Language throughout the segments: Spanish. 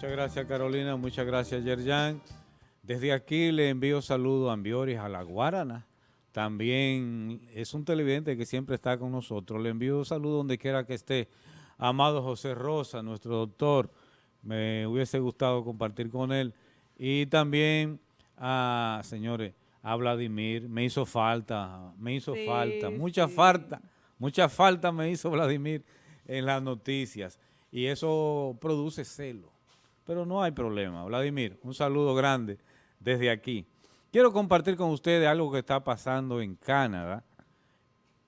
Muchas gracias Carolina, muchas gracias Yerjan. Desde aquí le envío saludos a Ambioris, a la Guarana. También es un televidente que siempre está con nosotros. Le envío saludos donde quiera que esté. Amado José Rosa, nuestro doctor, me hubiese gustado compartir con él. Y también a, señores, a Vladimir, me hizo falta, me hizo falta, mucha falta, mucha falta me hizo Vladimir en las noticias. Y eso produce celo pero no hay problema. Vladimir, un saludo grande desde aquí. Quiero compartir con ustedes algo que está pasando en Canadá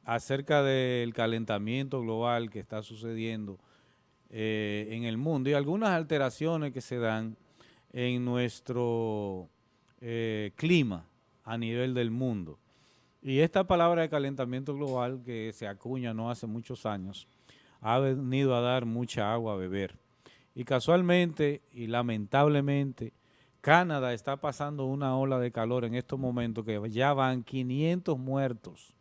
acerca del calentamiento global que está sucediendo eh, en el mundo y algunas alteraciones que se dan en nuestro eh, clima a nivel del mundo. Y esta palabra de calentamiento global que se acuña no hace muchos años, ha venido a dar mucha agua a beber. Y casualmente y lamentablemente, Canadá está pasando una ola de calor en estos momentos que ya van 500 muertos.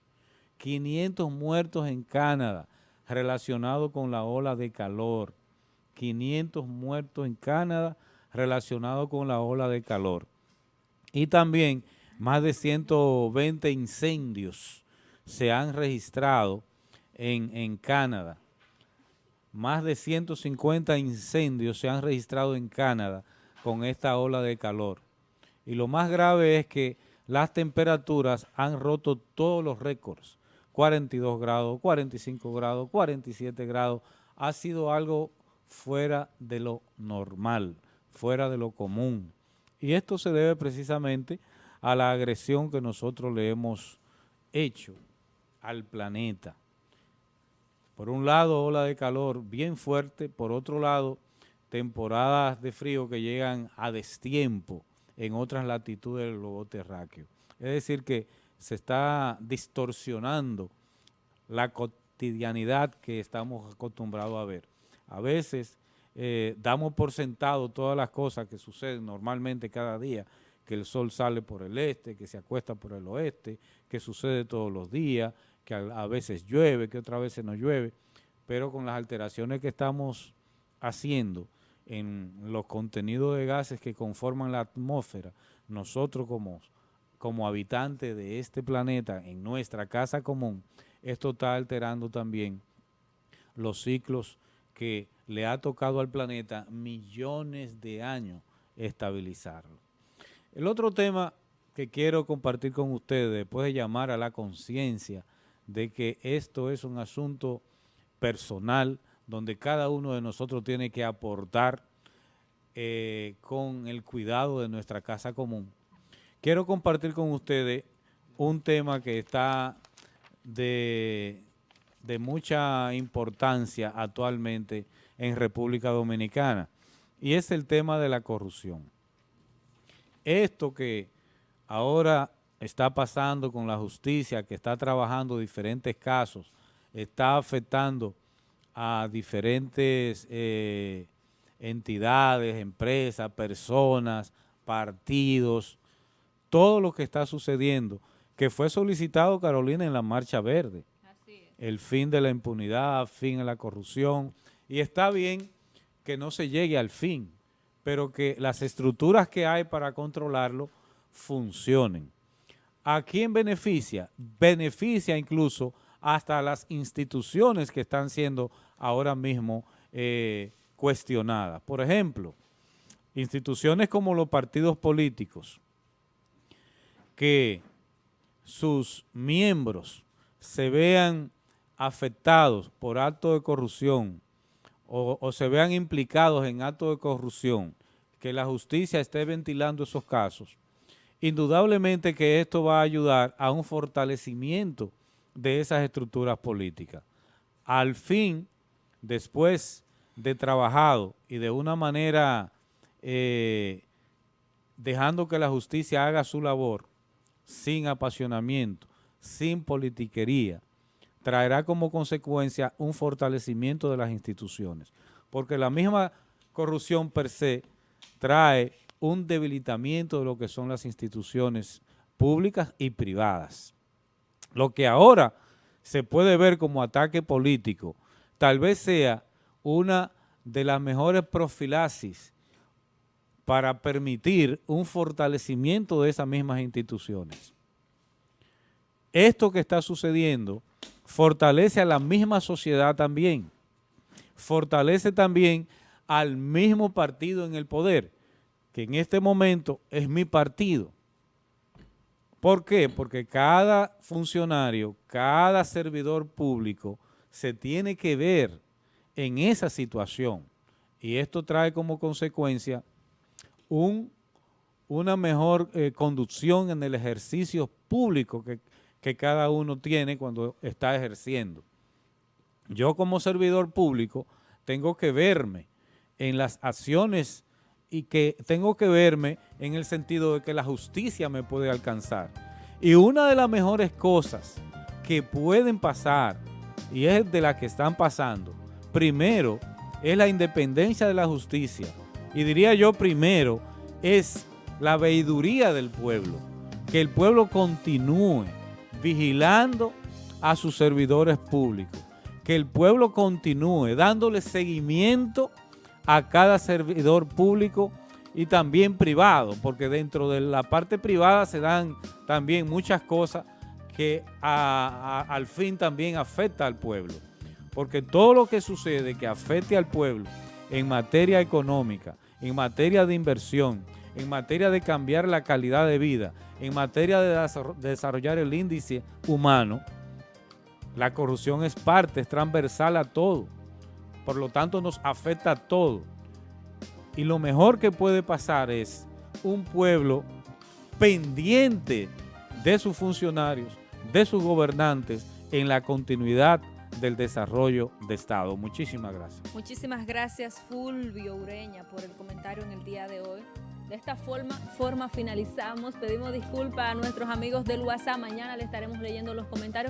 500 muertos en Canadá relacionados con la ola de calor. 500 muertos en Canadá relacionados con la ola de calor. Y también más de 120 incendios se han registrado en, en Canadá más de 150 incendios se han registrado en Canadá con esta ola de calor. Y lo más grave es que las temperaturas han roto todos los récords. 42 grados, 45 grados, 47 grados. Ha sido algo fuera de lo normal, fuera de lo común. Y esto se debe precisamente a la agresión que nosotros le hemos hecho al planeta. Por un lado, ola de calor bien fuerte, por otro lado, temporadas de frío que llegan a destiempo en otras latitudes del globo terráqueo. Es decir, que se está distorsionando la cotidianidad que estamos acostumbrados a ver. A veces eh, damos por sentado todas las cosas que suceden normalmente cada día, que el sol sale por el este, que se acuesta por el oeste, que sucede todos los días, que a, veces llueve, que otras veces no llueve, pero con las alteraciones que estamos haciendo en los contenidos de gases que conforman la atmósfera, nosotros como, como habitantes de este planeta, en nuestra casa común, esto está alterando también los ciclos que le ha tocado al planeta millones de años estabilizarlo. El otro tema que quiero compartir con ustedes, después de llamar a la conciencia de que esto es un asunto personal donde cada uno de nosotros tiene que aportar eh, con el cuidado de nuestra casa común. Quiero compartir con ustedes un tema que está de, de mucha importancia actualmente en República Dominicana y es el tema de la corrupción. Esto que ahora está pasando con la justicia, que está trabajando diferentes casos, está afectando a diferentes eh, entidades, empresas, personas, partidos, todo lo que está sucediendo, que fue solicitado, Carolina, en la Marcha Verde. El fin de la impunidad, fin de la corrupción, y está bien que no se llegue al fin, pero que las estructuras que hay para controlarlo funcionen. ¿A quién beneficia? Beneficia incluso hasta las instituciones que están siendo ahora mismo eh, cuestionadas. Por ejemplo, instituciones como los partidos políticos, que sus miembros se vean afectados por actos de corrupción o, o se vean implicados en actos de corrupción, que la justicia esté ventilando esos casos, indudablemente que esto va a ayudar a un fortalecimiento de esas estructuras políticas. Al fin, después de trabajado y de una manera eh, dejando que la justicia haga su labor sin apasionamiento, sin politiquería, traerá como consecuencia un fortalecimiento de las instituciones. Porque la misma corrupción per se trae un debilitamiento de lo que son las instituciones públicas y privadas. Lo que ahora se puede ver como ataque político, tal vez sea una de las mejores profilaxis para permitir un fortalecimiento de esas mismas instituciones. Esto que está sucediendo fortalece a la misma sociedad también, fortalece también al mismo partido en el poder, que en este momento es mi partido. ¿Por qué? Porque cada funcionario, cada servidor público se tiene que ver en esa situación. Y esto trae como consecuencia un, una mejor eh, conducción en el ejercicio público que, que cada uno tiene cuando está ejerciendo. Yo como servidor público tengo que verme en las acciones y que tengo que verme en el sentido de que la justicia me puede alcanzar. Y una de las mejores cosas que pueden pasar, y es de las que están pasando, primero es la independencia de la justicia. Y diría yo primero, es la veiduría del pueblo. Que el pueblo continúe vigilando a sus servidores públicos. Que el pueblo continúe dándole seguimiento a cada servidor público y también privado, porque dentro de la parte privada se dan también muchas cosas que al fin también afecta al pueblo. Porque todo lo que sucede que afecte al pueblo en materia económica, en materia de inversión, en materia de cambiar la calidad de vida, en materia de desarrollar el índice humano, la corrupción es parte, es transversal a todo. Por lo tanto, nos afecta todo. Y lo mejor que puede pasar es un pueblo pendiente de sus funcionarios, de sus gobernantes, en la continuidad del desarrollo de Estado. Muchísimas gracias. Muchísimas gracias Fulvio Ureña por el comentario en el día de hoy. De esta forma, forma finalizamos. Pedimos disculpas a nuestros amigos del WhatsApp. Mañana le estaremos leyendo los comentarios.